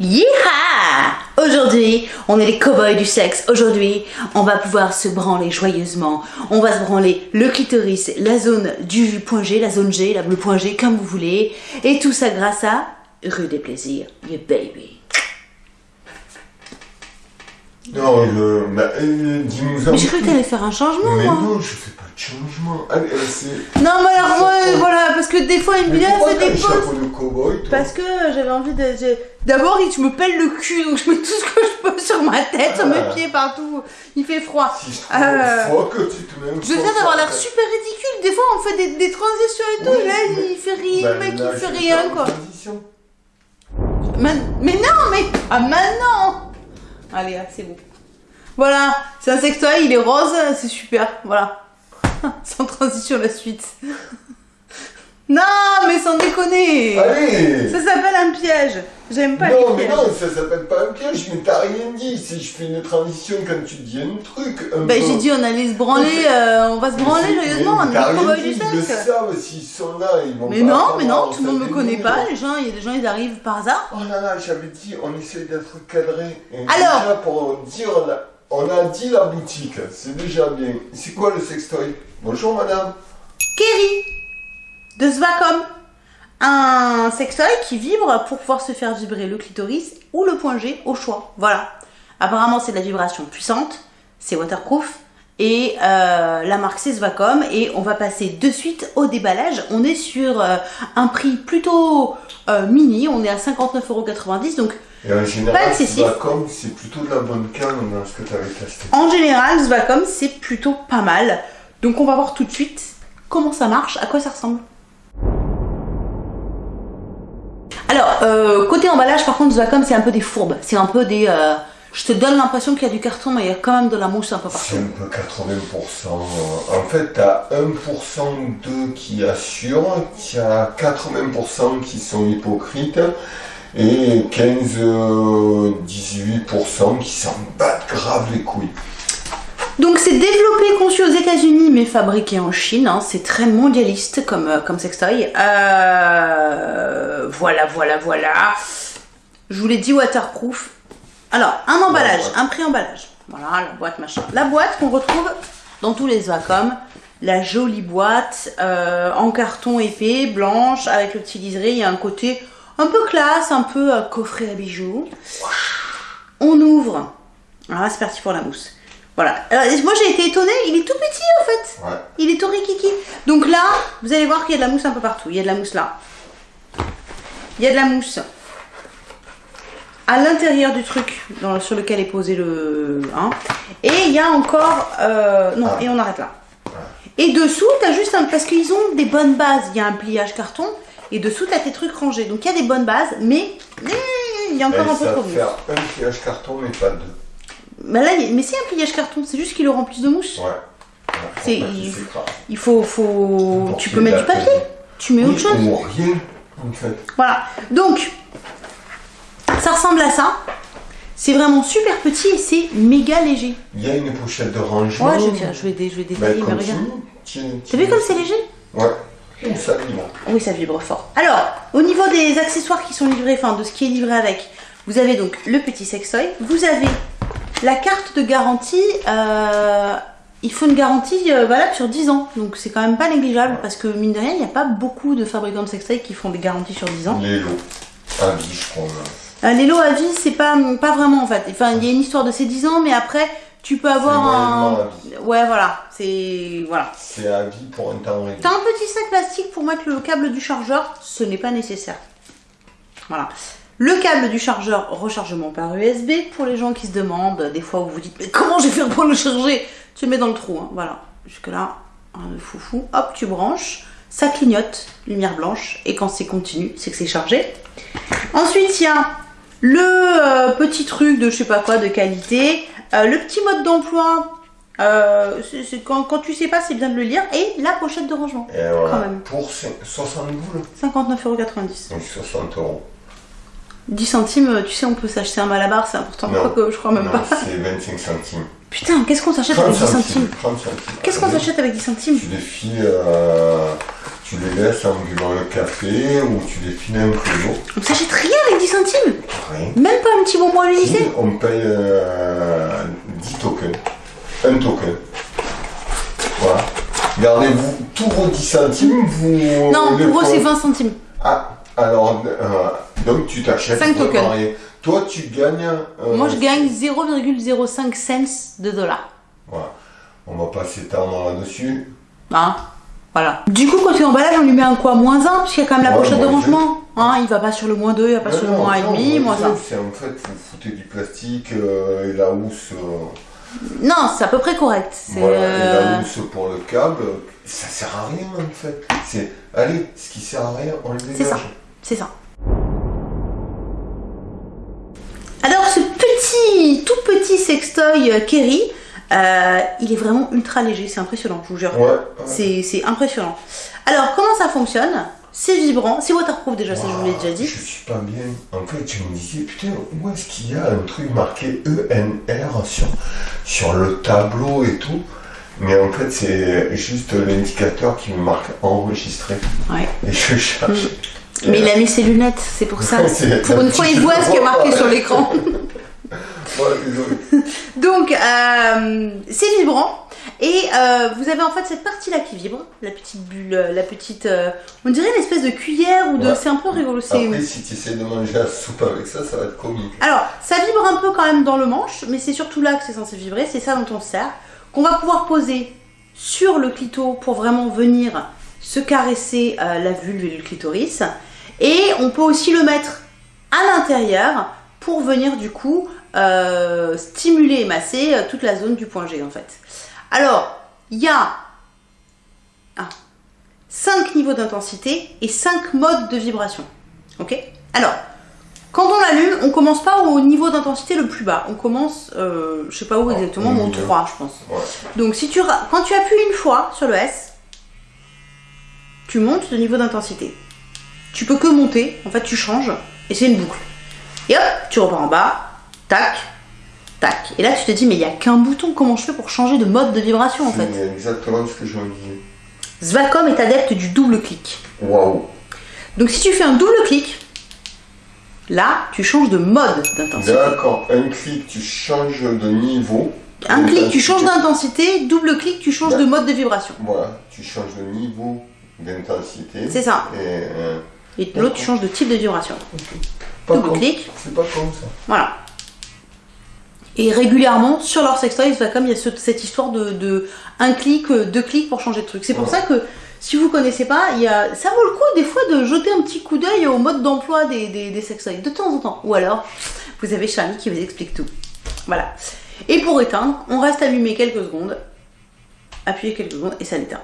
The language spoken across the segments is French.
Yeeha Aujourd'hui, on est les cow-boys du sexe. Aujourd'hui, on va pouvoir se branler joyeusement. On va se branler le clitoris, la zone du point G, la zone G, le point G, comme vous voulez. Et tout ça grâce à Rue des Plaisirs, your baby. Non, le, bah, euh, dis-nous Mais j'ai cru que t'allais faire un changement, Mais moi. non, je fais changement. Allez, euh, c'est. Non, mais alors, moi, voilà, parce que des fois, il me dit, ah, pourquoi ça t'as le dépose. chapeau de cow-boy, toi Parce que j'avais envie de. j'ai- D'abord, il me pèle le cul, donc je mets tout ce que je peux sur ma tête, sur mes Ah. pieds, partout. Il fait froid. Si je trouve Euh, fois que tu te mets Je viens d'avoir sur l'air super ridicule. Des fois, on fait des, des transitions et tout. Oui, là, mais- il fait rien. Bah, le mec, là, il fait vais rien, faire une quoi. transition. Man- Mais non, mais. Ah, maintenant Allez, ah, c'est bon. Voilà, c'est un sextoy, il est rose, c'est super. Voilà. Sans transition, la suite. non, mais sans déconner Allez Ça s'appelle un piège. J'aime pas les Non, mais pièges. non, ça s'appelle pas un piège, mais t'as rien dit. Si je fais une transition quand tu dis un truc. Un peu- j'ai dit on allait se branler, euh, on va se branler joyeusement, mais on est dit, du Ils le sexe. savent, s'ils sont là, ils vont Mais pas non, mais non, tout le monde me connaît pas, les gens, il y a des gens, ils arrivent par hasard. Oh là là, j'avais dit, on essaye d'être cadré. Et Alors Déjà, pour dire, la- on a dit la boutique, c'est déjà bien. C'est quoi le sextoy? Bonjour madame. Kerry de Svacom. Un sextoy qui vibre pour pouvoir se faire vibrer le clitoris ou le point G au choix. Voilà. Apparemment, c'est de la vibration puissante, c'est waterproof. Et euh, la marque c'est Svacom et on va passer de suite au déballage. On est sur euh, un prix plutôt euh, mini, on est à 59,90€ donc Et en Pas général, excessif. comme c'est plutôt de la bonne canne dans ce que tu avais testé. En général, Svacom, c'est plutôt pas mal. Donc on va voir tout de suite comment ça marche, à quoi ça ressemble. Alors, euh, côté emballage, par contre, Svacom, c'est un peu des fourbes. C'est un peu des... euh, je te donne l'impression qu'il y a du carton, mais il y a quand même de la mousse un peu C'est partout. un peu 80%. En fait, tu as 1% d'eux qui assurent, tu as 80% qui sont hypocrites et 15-18% qui s'en battent grave les couilles. Donc c'est développé, conçu aux États-Unis, mais fabriqué en Chine. hein. C'est très mondialiste comme, euh, comme sextoy. Euh, voilà, voilà, voilà. Je vous l'ai dit, waterproof. Alors, un emballage, un pré-emballage. Voilà, la boîte machin. La boîte qu'on retrouve dans tous les Vacom. La jolie boîte euh, en carton épais, blanche, avec le petit liseré. Il y a un côté un peu classe, un peu euh, coffret à bijoux. On ouvre. Ah, c'est parti pour la mousse. Voilà. Alors, moi j'ai été étonnée, il est tout petit en fait. Ouais. Il est tout rikiki. Donc là, vous allez voir qu'il y a de la mousse un peu partout. Il y a de la mousse là. Il y a de la mousse à l'intérieur du truc dans- sur lequel est posé le. hein. Et il y a encore. euh, non, Ah. et on arrête là. Et dessous, t'as juste un. Parce qu'ils ont des bonnes bases. Il y a un pliage carton. Et dessous, t'as tes trucs rangés. Donc il y a des bonnes bases, mais. Il y a encore un peu trop de mousse. faire un pliage carton, mais pas deux. Bah là, mais c'est un pliage carton, c'est juste qu'ils le remplissent de mousse. Ouais. C'est- il- faut, faut... Tu qu'il peux mettre du papier, tu mets autre chose. Rien, en fait. Voilà. Donc, ça ressemble à ça. C'est vraiment super petit et c'est méga léger. Il y a une pochette de rangement. Ouais, je vais, je vais, dé- je vais Bah, détailler, mais regarde. T'as vu comme c'est léger? Ouais. Ça vibre. Oui, ça vibre fort. Alors, au niveau des accessoires qui sont livrés, enfin de ce qui est livré avec, vous avez donc le petit sextoy, vous avez la carte de garantie. euh, il faut une garantie euh, valable sur 10 ans, donc c'est quand même pas négligeable parce que mine de rien, il n'y a pas beaucoup de fabricants de sextoy qui font des garanties sur 10 ans. Les lots. À vie, je crois. Euh, les lots à vie, c'est pas, pas vraiment en fait. Enfin, il y a une histoire de ces 10 ans, mais après, tu peux avoir un. Ouais, voilà. C'est. Voilà. C'est à vie pour un temps réduit. T'as un petit sac plastique pour mettre le câble du chargeur, ce n'est pas nécessaire. Voilà. Le câble du chargeur rechargement par USB pour les gens qui se demandent, des fois où vous dites mais comment je vais faire pour le charger? Tu le mets dans le trou, hein. voilà. Jusque là, un foufou. Hop, tu branches, ça clignote, lumière blanche, et quand c'est continu, c'est que c'est chargé. Ensuite, il y a le euh, petit truc de je sais pas quoi de qualité, euh, le petit mode d'emploi. euh, quand, quand tu sais pas, c'est bien de le lire. Et la pochette de rangement. Et voilà. Quand même. Pour cin- 60 boules 59,90€. Donc 60 euros. 10 centimes, euh, tu sais, on peut s'acheter un malabar, c'est important. Non. Je crois même non, pas. c'est 25 centimes. Putain, qu'est-ce qu'on s'achète 30 avec 10 centimes. centimes 30 centimes. Qu'est-ce qu'on s'achète avec 10 centimes Tu défiles, euh, tu les laisses en buvant le café ou tu les files un peu d'eau. On s'achète rien avec 10 centimes Rien. Même pas un petit bonbon à l'Elysée On paye euh, 10 tokens. Un token. Voilà. Gardez-vous tous vos 10 centimes. Vous Non, pour eux c'est 20 centimes. Ah, alors, euh, donc tu t'achètes. Cinq vraiment tokens. rien. Toi, tu gagnes. euh, Moi je gagne 0,05 cents de dollars. Voilà. On va pas s'étendre là-dessus. Hein? Voilà. Du coup, côté emballage, on lui met un quoi Moins 1, parce qu'il y a quand même la Ouais, pochette de rangement. Hein, il va pas sur le moins 2, il va pas Ouais, sur le moins non, 1,5, moins c'est- 1. C'est en fait, vous foutez du plastique euh, et la housse. euh, Non, c'est à peu près correct. Voilà, et euh, la housse pour le câble, ça sert à rien en fait. C'est, allez, ce qui sert à rien, on le dégage. C'est ça. C'est ça. Alors, ce petit, tout petit sextoy euh, Kerry, euh, il est vraiment ultra léger, c'est impressionnant, je vous jure. Ouais. ouais. C'est impressionnant. Alors, comment ça fonctionne? C'est vibrant, c'est waterproof déjà, ça je vous l'ai déjà dit. Je suis pas bien. En fait, je me disais, putain, où est-ce qu'il y a un truc marqué ENR sur, sur le tableau et tout? Mais en fait, c'est juste l'indicateur qui me marque enregistré. Ouais. Et je cherche. Mais il a mis ses lunettes, c'est pour ça. Pour une fois, il voit ce qui est marqué sur l'écran. Donc, euh, c'est vibrant. Et euh, vous avez en fait cette partie-là qui vibre, la petite bulle, euh, la petite. euh, on dirait une espèce de cuillère ou de. Ouais. C'est un peu rigolo. Après, si tu essaies de manger la soupe avec ça, ça va être comique. Alors, ça vibre un peu quand même dans le manche, mais c'est surtout là que c'est censé vibrer, c'est ça dont on se sert, qu'on va pouvoir poser sur le clito pour vraiment venir se caresser euh, la vulve et le clitoris. Et on peut aussi le mettre à l'intérieur pour venir du coup euh, stimuler et masser euh, toute la zone du point G en fait. Alors, il y a 5 niveaux d'intensité et 5 modes de vibration. Ok? Alors, quand on l'allume, on commence pas au niveau d'intensité le plus bas. On commence, euh, je sais pas où Ah, exactement, milieu. 3, je pense. Donc, si tu, quand tu appuies une fois sur le S, tu montes de niveau d'intensité. Tu peux que monter, en fait, tu changes, et c'est une boucle. Et hop, tu repars en bas, tac, tac. Et là, tu te dis, mais il n'y a qu'un bouton, comment je fais pour changer de mode de vibration, en fait C'est exactement ce que je me disais. Svacom est adepte du double clic. Waouh. Donc, si tu fais un double clic, là, tu changes de mode d'intensité. D'accord. Un clic, tu changes de niveau. Un clic, tu changes d'intensité, double clic, tu changes de mode de vibration. Voilà, tu changes de niveau d'intensité. C'est ça. Et, euh, Et l'autre, tu changes de type de vibration. Double clic. C'est pas con ça. Voilà. Et régulièrement, sur leur sextoy, comme il y a ce- cette histoire de, de un clic, euh, deux clics pour changer de truc. C'est pour Ouais. ça que si vous connaissez pas, il y a, ça vaut le coup des fois de jeter un petit coup d'œil au mode d'emploi des, des, des sextoys, de temps en temps. Ou alors, vous avez Charlie qui vous explique tout. Voilà. Et pour éteindre, on reste allumé quelques secondes, appuyez quelques secondes et ça l'éteint.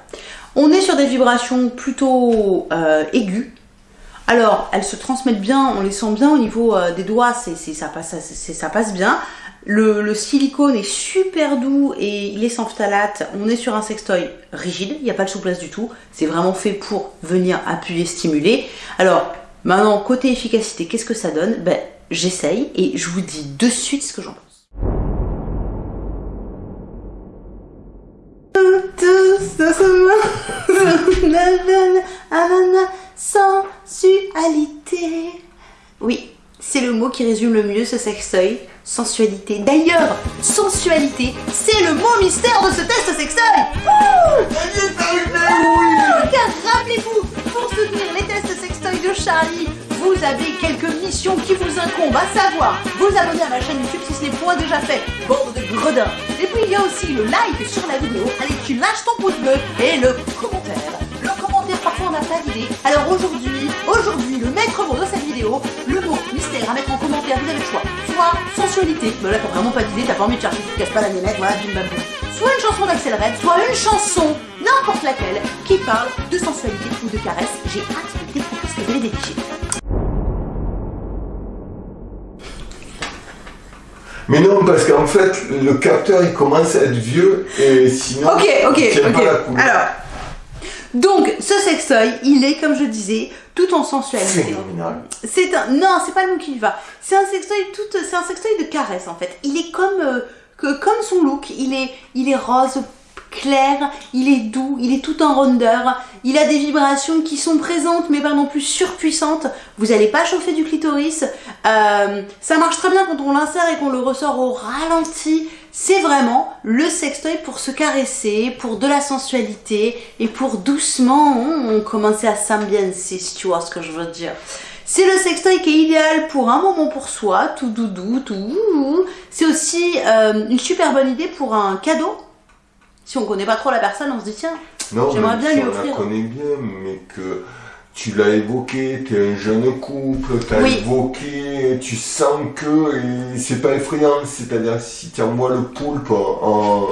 On est sur des vibrations plutôt euh, aiguës. Alors, elles se transmettent bien, on les sent bien au niveau euh, des doigts, c'est, c'est- ça, passe, c'est- ça passe bien. Le, silicone est super doux et il est sans phtalate. On est sur un sextoy rigide, il n'y a pas de souplesse du tout. C'est vraiment fait pour venir appuyer, stimuler. Alors, maintenant, côté efficacité, qu'est-ce que ça donne Ben, j'essaye et je vous dis de suite ce que j'en pense. Oui, c'est le mot qui résume le mieux ce sextoy. Sensualité. D'ailleurs, sensualité, c'est le mot mystère de ce test. Car rappelez-vous, pour soutenir les tests sextoy de Charlie, vous avez quelques missions qui vous incombent, à savoir vous abonner à ma chaîne YouTube si ce n'est point déjà fait, bande de gredins. Et puis il y a aussi le like sur la vidéo, allez tu lâches ton pouce bleu et le commentaire. Le commentaire, parfois on n'a pas d'idée. Alors aujourd'hui, aujourd'hui, le maître mot de cette vidéo, à mettre en commentaire, vous avez le choix. Soit sensualité, mais là t'as vraiment pas d'idée, t'as pas envie de chercher, tu te casses pas la nénette, voilà, bim bam boum. Soit une chanson d'Axel Red, soit une chanson, n'importe laquelle, qui parle de sensualité ou de caresse. J'ai hâte de découvrir ce que vous allez dénicher. Mais non, parce qu'en fait, le capteur il commence à être vieux et sinon. Ok, ok, il tient ok. pas la couleur. Alors, donc ce sextoy, il est, comme je disais, tout en sensualité. C'est un, non, c'est pas le mot qui lui va. C'est un sextoy tout, c'est un sextoy de caresse en fait. Il est comme, euh, que, comme son look. Il est, il est rose clair, il est doux, il est tout en rondeur, il a des vibrations qui sont présentes mais pas non plus surpuissantes. Vous n'allez pas chauffer du clitoris. Euh, ça marche très bien quand on l'insère et qu'on le ressort au ralenti. C'est vraiment le sextoy pour se caresser, pour de la sensualité et pour doucement on, commencer à s'ambiancer, si tu vois ce que je veux dire. C'est le sextoy qui est idéal pour un moment pour soi, tout doudou, tout. C'est aussi euh, une super bonne idée pour un cadeau. Si on connaît pas trop la personne, on se dit tiens, j'aimerais bien lui offrir. On la connaît bien, mais que tu l'as évoqué, tu es un jeune couple, tu as évoqué, tu sens que c'est pas effrayant, c'est-à-dire si tu envoies le poulpe en,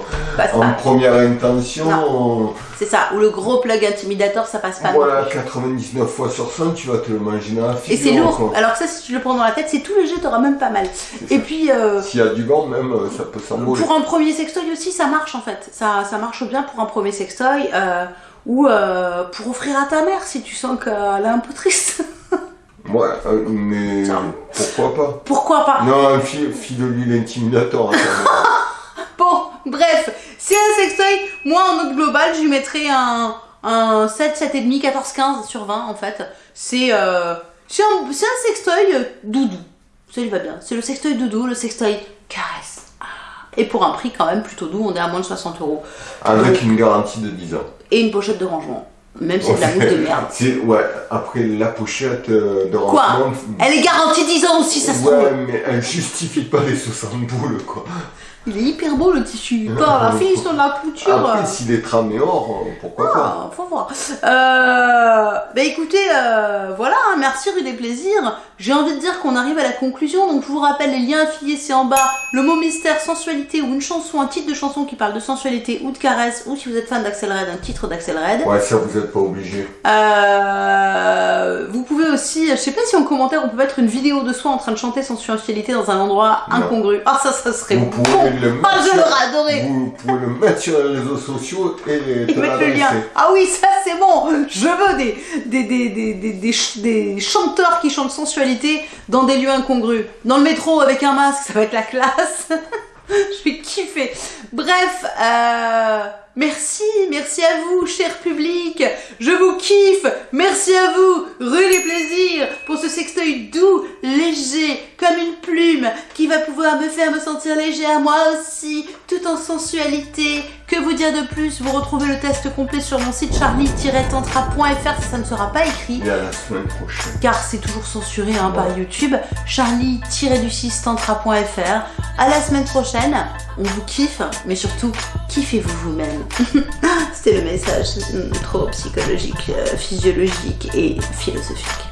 en première intention. C'est ça, ou le gros plug intimidator, ça passe pas. Voilà, 99 fois sur 100, tu vas te le manger dans la figure. Et c'est lourd, alors ça, si tu le prends dans la tête, c'est tout léger, t'auras même pas mal. Et puis. Euh, S'il y a du vent, même, ça peut s'envoler. Pour un premier sextoy aussi, ça marche en fait. Ça, ça marche bien pour un premier sextoy. Euh, ou euh, pour offrir à ta mère si tu sens qu'elle est un peu triste. ouais, euh, mais pourquoi pas Pourquoi pas Non, file, de lui l'intimidateur. Hein, bon, bref, c'est un sextoy. Moi, en note globale, je lui mettrais un, un 7, 7,5, 14, 15 sur 20 en fait. C'est euh, un, un sextoy doudou. Ça lui va bien. C'est le sextoy doudou, le sextoy caresse. Ah. Et pour un prix quand même plutôt doux, on est à moins de 60 euros. Avec une garantie de 10 ans et une pochette de rangement. Même si c'est de la mousse de merde. Ouais, après la pochette euh, de rangement. Quoi Elle est garantie 10 ans aussi, ça se trouve. Ouais, mais elle justifie pas les 60 boules, quoi. Il est hyper beau le tissu. Pas la fille sur la couture. Après, s'il est tramé or, pourquoi ah, pas Faut voir. Euh, bah écoutez, euh, voilà, hein, merci rue des plaisirs. J'ai envie de dire qu'on arrive à la conclusion. Donc je vous rappelle les liens affiliés, c'est en bas. Le mot mystère, sensualité ou une chanson, un titre de chanson qui parle de sensualité ou de caresse. Ou si vous êtes fan d'Axel Red, un titre d'Axel Red. Ouais, ça vous êtes pas obligé. Euh, vous pouvez aussi, je sais pas si en commentaire on peut mettre une vidéo de soi en train de chanter sensualité dans un endroit incongru. Ah ça, ça serait bon le mettre. Ah, je l'aurais adoré. Vous pouvez le mettre sur les réseaux sociaux et, mettre le lien. Ah oui, ça c'est bon. Je veux des des, des, des, des, des chanteurs qui chantent sensualité dans des lieux incongrus. Dans le métro avec un masque, ça va être la classe. je vais kiffer. Bref, euh, merci, merci à vous, cher public. Je vous kiffe. Merci à vous, rue les plaisirs, pour ce sextoy doux, léger, comme une plume, qui va pouvoir me faire me sentir léger à moi aussi, tout en sensualité. Que vous dire de plus? Vous retrouvez le test complet sur mon site charlie-tantra.fr si ça ne sera pas écrit. Et à la semaine prochaine. Car c'est toujours censuré hein, par YouTube. charlie-du-6tantra.fr. À la semaine prochaine. On vous kiffe, mais surtout, kiffez-vous vous-même. C'était le message hmm, trop psychologique, euh, physiologique et philosophique.